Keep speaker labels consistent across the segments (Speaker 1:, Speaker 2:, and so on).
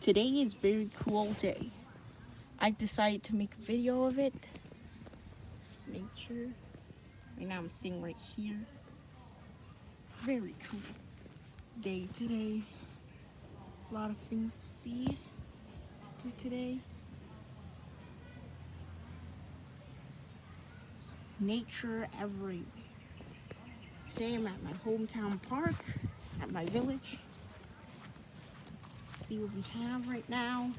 Speaker 1: Today is very cool day. I decided to make a video of it. It's nature. Right now I'm sitting right here. Very cool day today. A lot of things to see today. Nature everywhere. Today I'm at my hometown park, at my village. See what we have right now.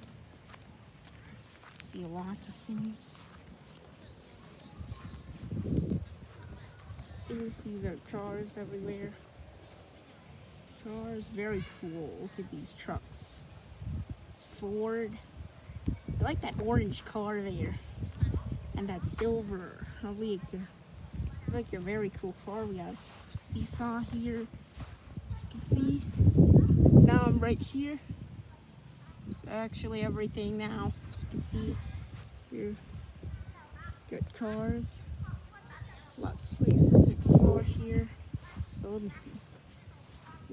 Speaker 1: See a lot of things. These, are cars everywhere. Cars, very cool. Look at these trucks. Ford. I like that orange car there. And that silver. I like, I like a very cool car. We have seesaw here. As you can see. Now I'm right here. Actually everything now. As you can see here. Got cars. Lots of places to explore here. So let me see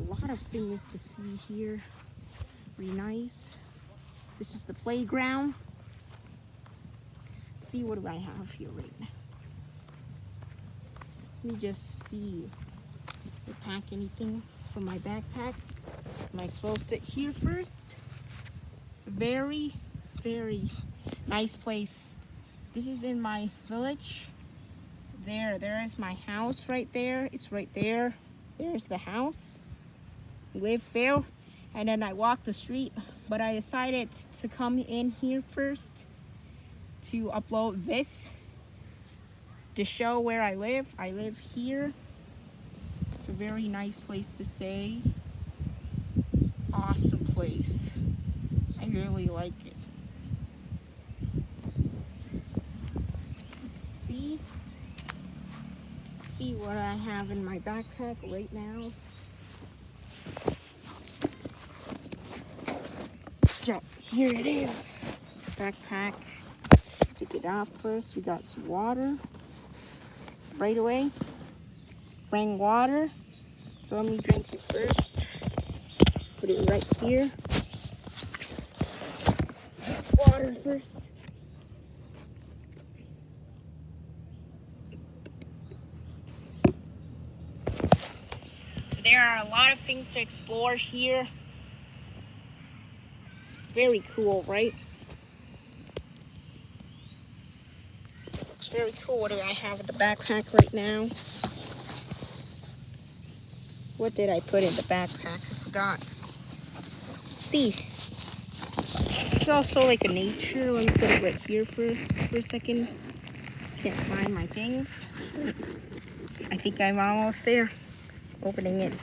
Speaker 1: a lot of things to see here. Pretty nice. This is the playground. See what do I have here right now. Let me just see if I pack anything for my backpack. Am I supposed to sit here first? Very, very nice place. This is in my village. There, there is my house right there. It's right there. There's the house live there and then I walked the street but I decided to come in here first to upload this to show where I live I live here it's a very nice place to stay awesome place like it see see what I have in my backpack right now So here it is. Backpack. Take it off first. We got some water. Right away. Bring water. So let me drink it first. Put it right here. Water first. So there are a lot of things to explore here. Very cool, right? Looks very cool. What do I have in the backpack right now? What did I put in the backpack? I forgot. See. Also like a nature. Let me put it right here first for a second. Can't find my things. I think I'm almost there. Opening it.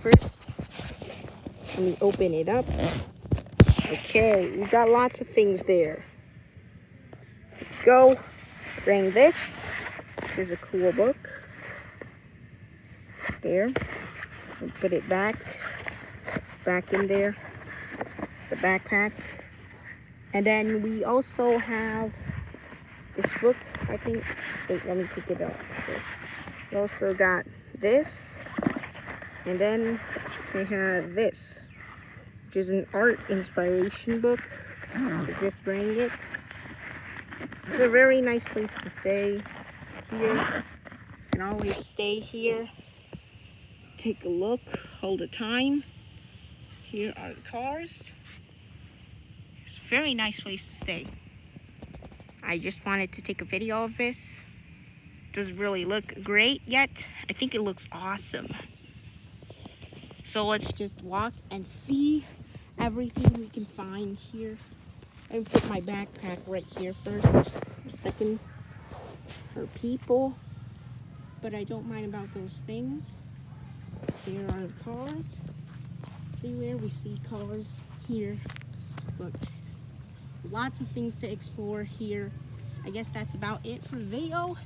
Speaker 1: First let me open it up. Okay, we got lots of things there. Go. Bring this. Here's a cool book. There. Put it back. Back in there. The backpack. And then we also have this book, I think. Wait, let me pick it up. We also got this. And then we have this which is an art inspiration book. Just bring it. It's a very nice place to stay here. You can always stay here. Take a look all the time. Here are the cars. It's a very nice place to stay. I just wanted to take a video of this. It Doesn't really look great yet. I think it looks awesome. So let's just walk and see everything we can find here. I put my backpack right here first. Second, for people. But I don't mind about those things. There are cars. Everywhere we see cars here. Look, lots of things to explore here. I guess that's about it for video.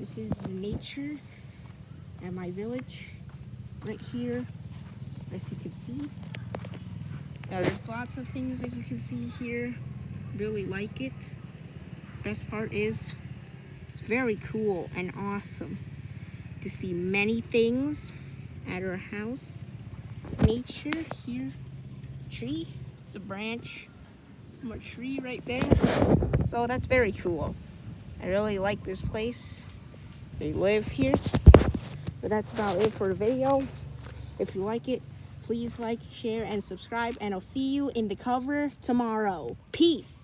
Speaker 1: This is nature at my village right here as you can see there's lots of things that you can see here. Really like it. Best part is it's very cool and awesome to see many things at our house. Nature here. Tree, it's a branch a tree right there. So that's very cool. I really like this place. They live here. But that's about it for the video. If you like it, please like, share, and subscribe. And I'll see you in the cover tomorrow. Peace.